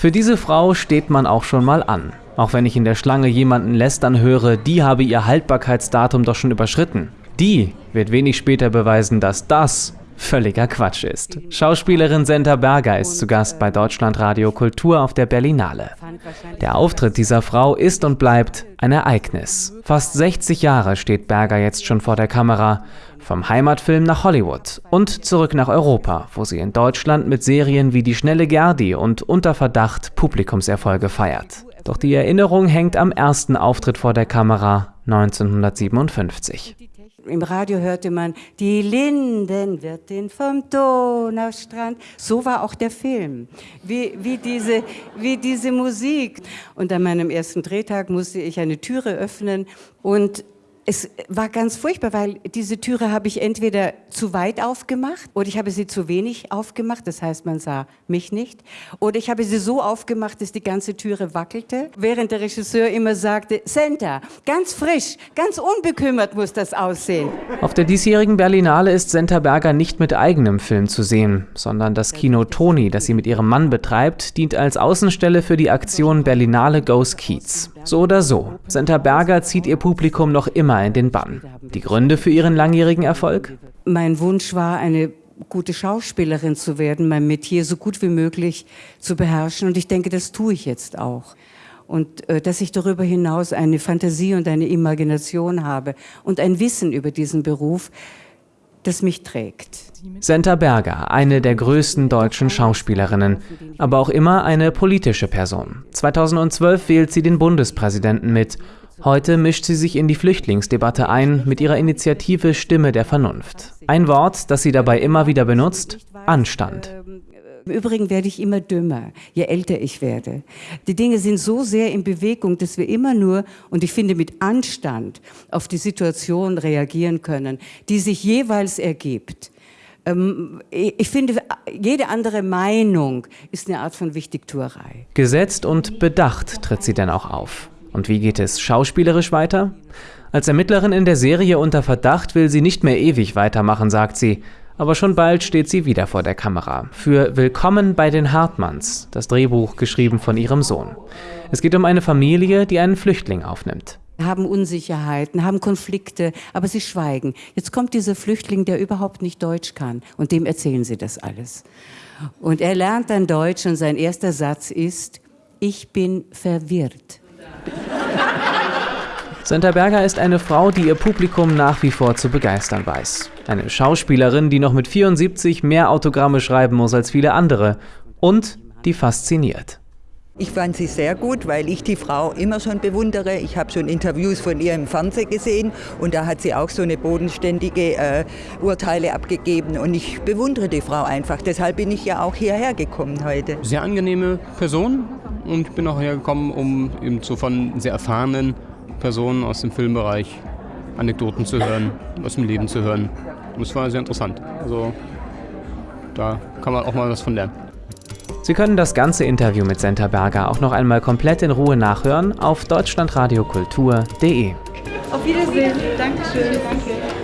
Für diese Frau steht man auch schon mal an. Auch wenn ich in der Schlange jemanden lästern höre, die habe ihr Haltbarkeitsdatum doch schon überschritten. Die wird wenig später beweisen, dass das völliger Quatsch ist. Schauspielerin Senta Berger ist zu Gast bei Deutschlandradio Kultur auf der Berlinale. Der Auftritt dieser Frau ist und bleibt ein Ereignis. Fast 60 Jahre steht Berger jetzt schon vor der Kamera. Vom Heimatfilm nach Hollywood und zurück nach Europa, wo sie in Deutschland mit Serien wie Die schnelle Gerdi und Unter Verdacht Publikumserfolge feiert. Doch die Erinnerung hängt am ersten Auftritt vor der Kamera 1957. Im Radio hörte man, die Lindenwirtin vom Donaustrand. So war auch der Film, wie, wie, diese, wie diese Musik. Und an meinem ersten Drehtag musste ich eine Türe öffnen und es war ganz furchtbar, weil diese Türe habe ich entweder zu weit aufgemacht oder ich habe sie zu wenig aufgemacht, das heißt, man sah mich nicht. Oder ich habe sie so aufgemacht, dass die ganze Türe wackelte, während der Regisseur immer sagte, Senta, ganz frisch, ganz unbekümmert muss das aussehen. Auf der diesjährigen Berlinale ist Senta Berger nicht mit eigenem Film zu sehen, sondern das Kino Toni, das sie mit ihrem Mann betreibt, dient als Außenstelle für die Aktion Berlinale Goes Kiez. So oder so, Senta Berger zieht ihr Publikum noch immer in den Bann. Die Gründe für ihren langjährigen Erfolg? Mein Wunsch war, eine gute Schauspielerin zu werden, mein Metier so gut wie möglich zu beherrschen. Und ich denke, das tue ich jetzt auch. Und äh, dass ich darüber hinaus eine Fantasie und eine Imagination habe und ein Wissen über diesen Beruf, das mich trägt. Senta Berger, eine der größten deutschen Schauspielerinnen, aber auch immer eine politische Person. 2012 wählt sie den Bundespräsidenten mit. Heute mischt sie sich in die Flüchtlingsdebatte ein mit ihrer Initiative Stimme der Vernunft. Ein Wort, das sie dabei immer wieder benutzt, Anstand. Im Übrigen werde ich immer dümmer, je älter ich werde. Die Dinge sind so sehr in Bewegung, dass wir immer nur, und ich finde mit Anstand, auf die Situation reagieren können, die sich jeweils ergibt. Ähm, ich finde, jede andere Meinung ist eine Art von Wichtigtuerei. Gesetzt und bedacht tritt sie denn auch auf. Und wie geht es schauspielerisch weiter? Als Ermittlerin in der Serie unter Verdacht will sie nicht mehr ewig weitermachen, sagt sie. Aber schon bald steht sie wieder vor der Kamera. Für Willkommen bei den Hartmanns, das Drehbuch geschrieben von ihrem Sohn. Es geht um eine Familie, die einen Flüchtling aufnimmt haben Unsicherheiten, haben Konflikte, aber sie schweigen. Jetzt kommt dieser Flüchtling, der überhaupt nicht Deutsch kann und dem erzählen sie das alles. Und er lernt dann Deutsch und sein erster Satz ist, ich bin verwirrt. Senta Berger ist eine Frau, die ihr Publikum nach wie vor zu begeistern weiß. Eine Schauspielerin, die noch mit 74 mehr Autogramme schreiben muss als viele andere. Und die fasziniert. Ich fand sie sehr gut, weil ich die Frau immer schon bewundere. Ich habe schon Interviews von ihr im Fernsehen gesehen und da hat sie auch so eine bodenständige äh, Urteile abgegeben und ich bewundere die Frau einfach. Deshalb bin ich ja auch hierher gekommen heute. Sehr angenehme Person und bin auch hergekommen, um eben so von sehr erfahrenen Personen aus dem Filmbereich Anekdoten zu hören, aus dem Leben zu hören. Und es war sehr interessant. Also da kann man auch mal was von lernen. Sie können das ganze Interview mit Senta Berger auch noch einmal komplett in Ruhe nachhören auf deutschlandradiokultur.de. Auf Wiedersehen. Dankeschön. Danke.